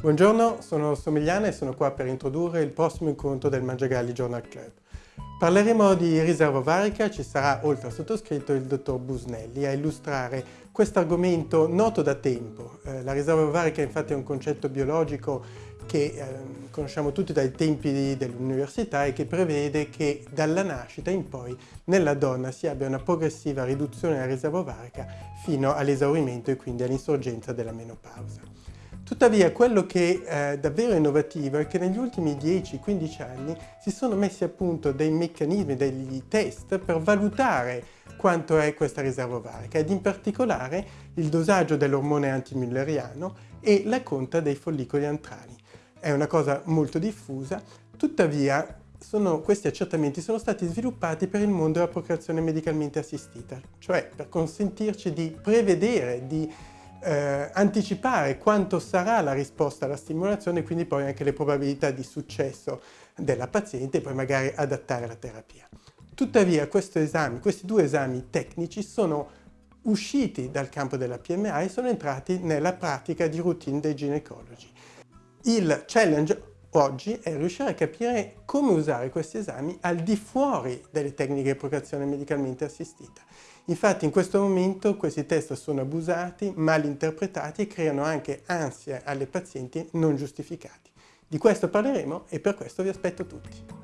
Buongiorno, sono Somigliana e sono qua per introdurre il prossimo incontro del Mangiagalli Journal Club. Parleremo di riserva ovarica, ci sarà oltre al sottoscritto il dottor Busnelli a illustrare questo argomento noto da tempo. Eh, la riserva ovarica infatti è un concetto biologico che eh, conosciamo tutti dai tempi dell'università e che prevede che dalla nascita in poi nella donna si abbia una progressiva riduzione della riserva ovarica fino all'esaurimento e quindi all'insorgenza della menopausa. Tuttavia quello che è eh, davvero innovativo è che negli ultimi 10-15 anni si sono messi a punto dei meccanismi, degli test per valutare quanto è questa riserva ovarica ed in particolare il dosaggio dell'ormone antimülleriano e la conta dei follicoli antrali. È una cosa molto diffusa, tuttavia sono, questi accertamenti sono stati sviluppati per il mondo della procreazione medicalmente assistita, cioè per consentirci di prevedere, di eh, anticipare quanto sarà la risposta alla stimolazione e quindi poi anche le probabilità di successo della paziente e poi magari adattare la terapia. Tuttavia esame, questi due esami tecnici sono usciti dal campo della PMA e sono entrati nella pratica di routine dei ginecologi. Il challenge oggi è riuscire a capire come usare questi esami al di fuori delle tecniche di procreazione medicalmente assistita. Infatti in questo momento questi test sono abusati, mal interpretati e creano anche ansia alle pazienti non giustificati. Di questo parleremo e per questo vi aspetto tutti.